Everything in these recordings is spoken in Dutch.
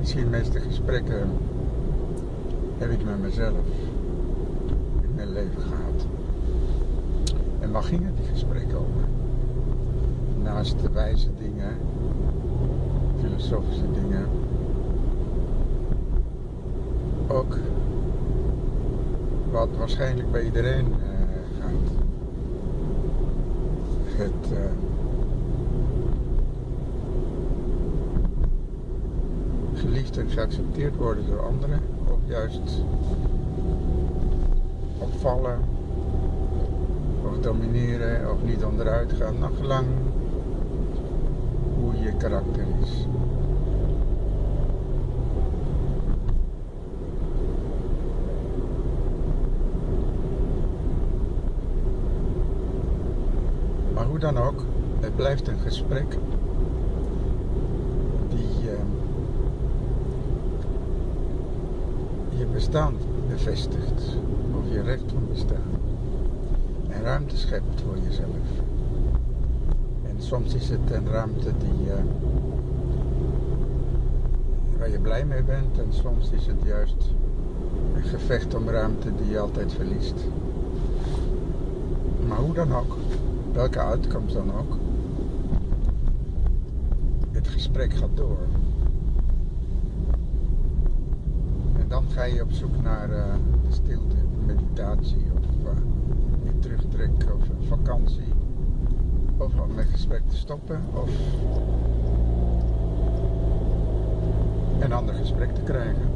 Misschien meeste gesprekken heb ik met mezelf in mijn leven gehad. En waar gingen die gesprekken over? Naast de wijze dingen, filosofische dingen, ook wat waarschijnlijk bij iedereen uh, gaat. Het uh, en geaccepteerd worden door anderen, of juist opvallen, of domineren, of niet onderuit gaan, nog lang hoe je karakter is. Maar hoe dan ook, het blijft een gesprek die uh, je bestaan bevestigt, of je recht van bestaan. En ruimte schept voor jezelf. En soms is het een ruimte die, uh, waar je blij mee bent, en soms is het juist een gevecht om ruimte die je altijd verliest. Maar hoe dan ook welke uitkomst dan ook. Het gesprek gaat door. En dan ga je op zoek naar uh, stilte, meditatie of uh, je terugtrek of vakantie. Of om het gesprek te stoppen of een ander gesprek te krijgen.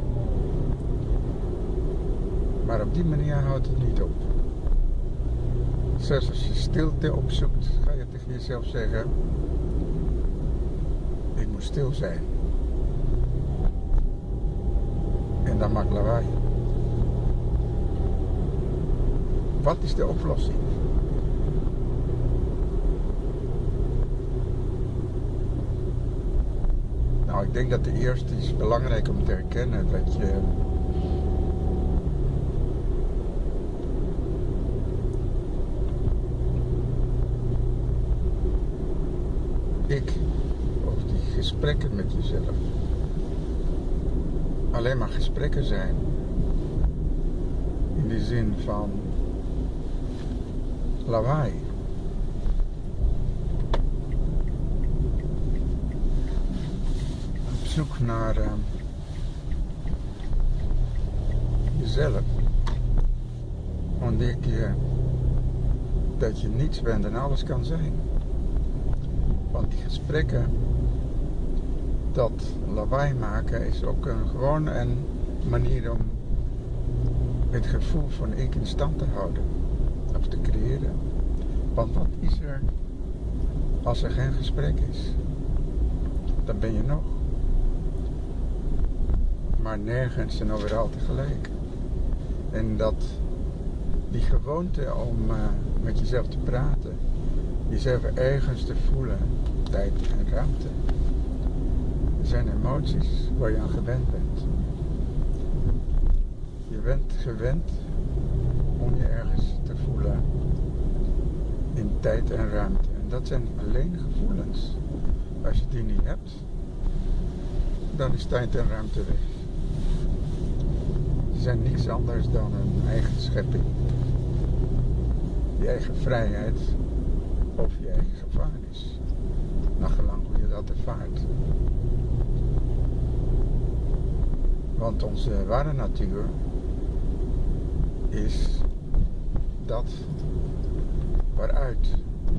Maar op die manier houdt het niet op. Zelfs als je stilte opzoekt, ga je tegen jezelf zeggen: Ik moet stil zijn. En dan maakt lawaai. Wat is de oplossing? Nou, ik denk dat de eerste is belangrijk om te herkennen dat je ik of die gesprekken met jezelf alleen maar gesprekken zijn. In de zin van lawaai. Op zoek naar uh, jezelf. Ontdek je dat je niets bent en alles kan zijn. Want die gesprekken, dat lawaai maken, is ook een, gewoon een manier om het gevoel van ik in stand te houden. Of te creëren. Want wat is er als er geen gesprek is? Dan ben je nog. Maar nergens en overal tegelijk. En dat die gewoonte om uh, met jezelf te praten, jezelf ergens te voelen, tijd en ruimte. Zijn emoties waar je aan gewend bent. Je bent gewend om je ergens te voelen in tijd en ruimte. En dat zijn alleen gevoelens. Als je die niet hebt, dan is tijd en ruimte weg. Ze zijn niets anders dan een eigen schepping. Je eigen vrijheid of je eigen gevangenis. Naar gelang hoe je dat ervaart. Want onze ware natuur is dat waaruit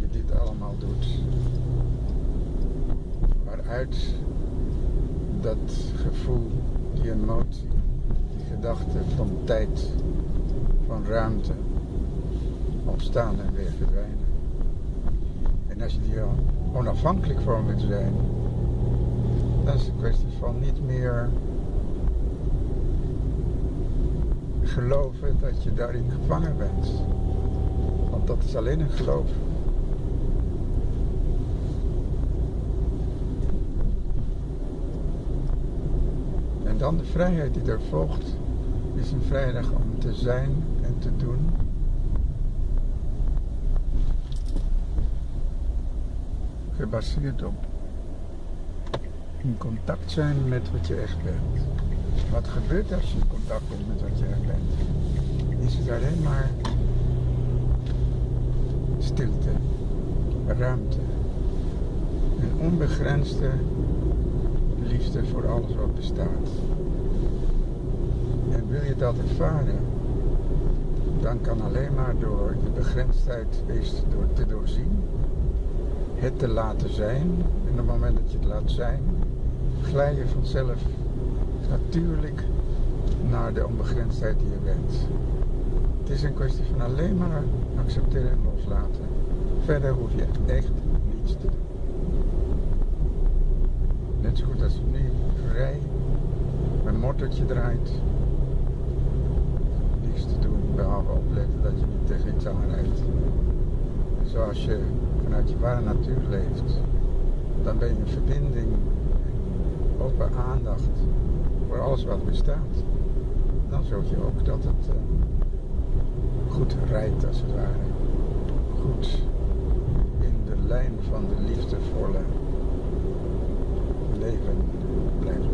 je dit allemaal doet. Waaruit dat gevoel, die emotie, die gedachte van tijd, van ruimte ontstaan en weer verdwijnen. En als je die onafhankelijk van wil zijn, dan is het kwestie van niet meer geloven dat je daarin gevangen bent. Want dat is alleen een geloof. En dan de vrijheid die er volgt, is een vrijdag om te zijn en te doen gebaseerd op in contact zijn met wat je echt bent. Wat gebeurt als je in contact bent met wat je echt? Is het alleen maar stilte, ruimte, een onbegrensde liefde voor alles wat bestaat. En wil je dat ervaren, dan kan alleen maar door de begrensdheid eens door te doorzien, het te laten zijn. En op het moment dat je het laat zijn, glij je vanzelf natuurlijk naar de onbegrensdheid die je bent. Het is een kwestie van alleen maar accepteren en loslaten. Verder hoef je echt niets te doen. Net zo goed als je nu vrij een motortje draait. Niets te doen behalve opletten dat je niet tegen iets aanrijdt. Zoals je vanuit je ware natuur leeft, dan ben je in verbinding en open aandacht voor alles wat bestaat. Dan zorg je ook dat het uh, goed rijdt als het ware. Goed in de lijn van de liefdevolle leven blijft